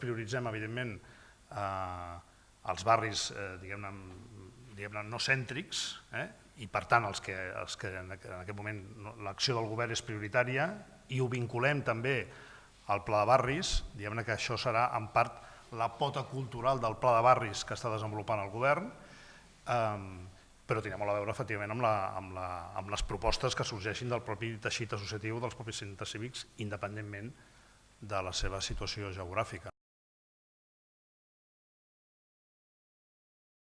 prioritzem, evidentment, eh, els barris eh, diguem-ne diguem no cèntrics, eh, i per tant els que, els que en aquest moment l'acció del govern és prioritària i ho vinculem també al pla de barris, diguem-ne que això serà en part la pota cultural del pla de barris que està desenvolupant el govern, eh, però tindrà molt a veure efectivament amb, la, amb, la, amb les propostes que sorgeixin del propi teixit associatiu dels propis centres cívics, independentment de la seva situació geogràfica.